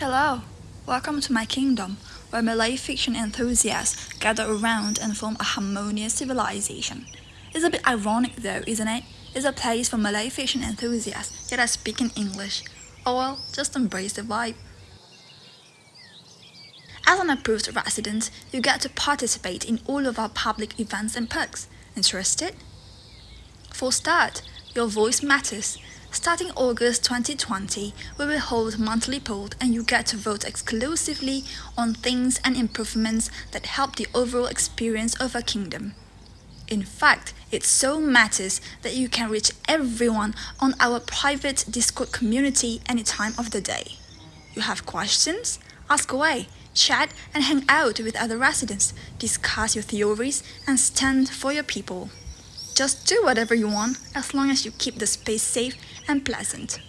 Hello, welcome to my kingdom, where Malay fiction enthusiasts gather around and form a harmonious civilization. It's a bit ironic though, isn't it? It's a place for Malay fiction enthusiasts, yet I speak in English. Oh well, just embrace the vibe. As an approved resident, you get to participate in all of our public events and perks. Interested? For start, your voice matters. Starting August 2020, we will hold monthly polls and you get to vote exclusively on things and improvements that help the overall experience of our kingdom. In fact, it so matters that you can reach everyone on our private Discord community any time of the day. You have questions? Ask away, chat and hang out with other residents, discuss your theories and stand for your people. Just do whatever you want as long as you keep the space safe and pleasant.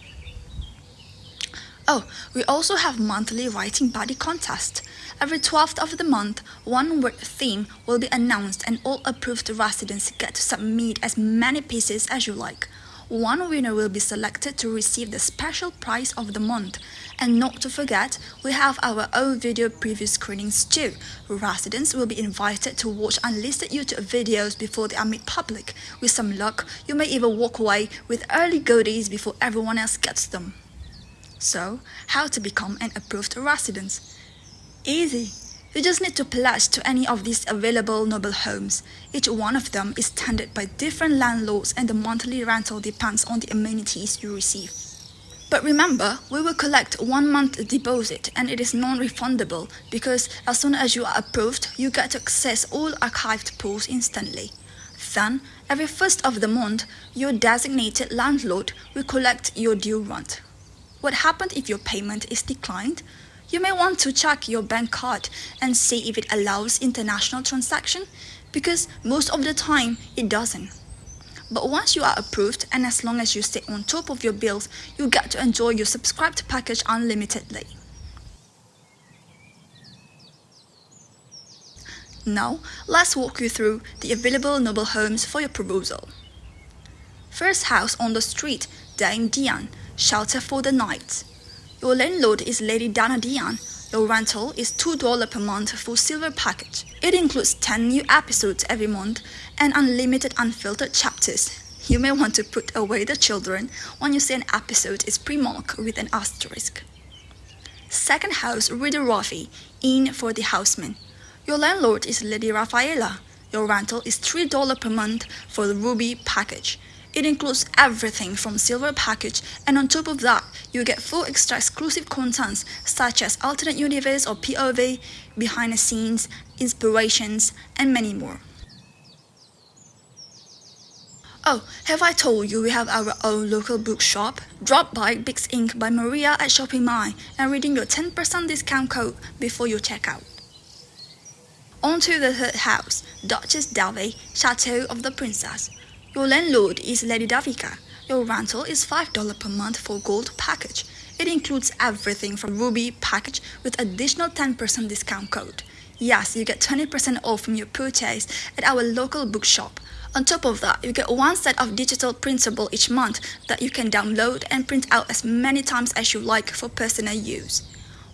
Oh, we also have monthly writing buddy contest. Every 12th of the month, one word theme will be announced and all approved residents get to submit as many pieces as you like. One winner will be selected to receive the special prize of the month. And not to forget, we have our own video preview screenings too. Residents will be invited to watch unlisted YouTube videos before they are made public. With some luck, you may even walk away with early goodies before everyone else gets them. So, how to become an approved resident? Easy. You just need to pledge to any of these available noble homes. Each one of them is tended by different landlords and the monthly rental depends on the amenities you receive. But remember, we will collect one month deposit and it is non-refundable because as soon as you are approved, you get to access all archived pools instantly. Then, every first of the month, your designated landlord will collect your due rent. What happens if your payment is declined? You may want to check your bank card and see if it allows international transaction because most of the time it doesn't. But once you are approved and as long as you stay on top of your bills, you get to enjoy your subscribed package unlimitedly. Now, let's walk you through the available noble homes for your proposal. First house on the street, Dame Dian, shelter for the night. Your landlord is Lady Dana Dian. Your rental is $2 per month for silver package. It includes 10 new episodes every month and unlimited unfiltered chapters. You may want to put away the children when you see an episode is pre-marked with an asterisk. Second house, Reader Rafi, in for the Houseman. Your landlord is Lady Rafaela. Your rental is $3 per month for the Ruby package. It includes everything from silver package and on top of that, you get full extra exclusive contents such as alternate universe or POV, behind the scenes, inspirations, and many more. Oh, have I told you we have our own local bookshop? Drop by Bix Inc. by Maria at Shopping Mall and redeem your 10% discount code before you check out. On to the third house, Duchess Delvey, Chateau of the Princess. Your landlord is Lady Davika. Your rental is $5 per month for gold package. It includes everything from Ruby package with additional 10% discount code. Yes, you get 20% off from your purchase at our local bookshop. On top of that, you get one set of digital printable each month that you can download and print out as many times as you like for personal use.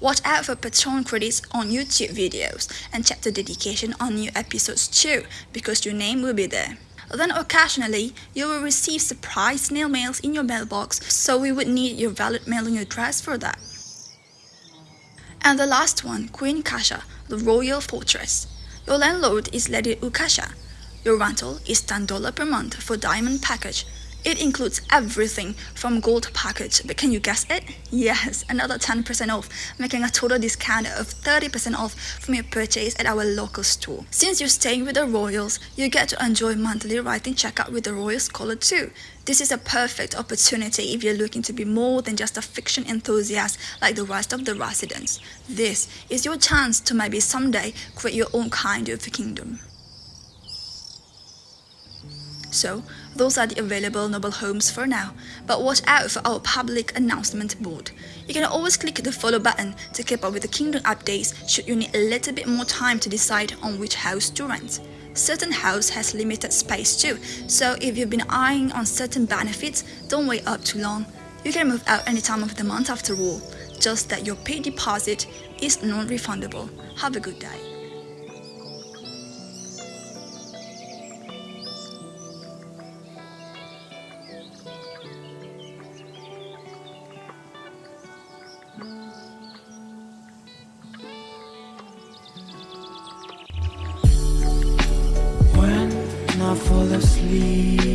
Watch out for Patreon credits on YouTube videos and check the dedication on new episodes too because your name will be there. Then occasionally, you will receive surprise snail mails in your mailbox, so we would need your valid mailing address for that. And the last one, Queen Kasha, the Royal Fortress. Your landlord is Lady Ukasha. Your rental is $10 per month for diamond package. It includes everything from gold package, but can you guess it? Yes, another 10% off, making a total discount of 30% off from your purchase at our local store. Since you're staying with the Royals, you get to enjoy monthly writing checkout with the Royal Scholar too. This is a perfect opportunity if you're looking to be more than just a fiction enthusiast like the rest of the residents. This is your chance to maybe someday create your own kind of kingdom. So, those are the available noble homes for now, but watch out for our public announcement board. You can always click the follow button to keep up with the kingdom updates should you need a little bit more time to decide on which house to rent. Certain house has limited space too, so if you've been eyeing on certain benefits, don't wait up too long. You can move out any time of the month after all. just that your paid deposit is non-refundable. Have a good day. Fall asleep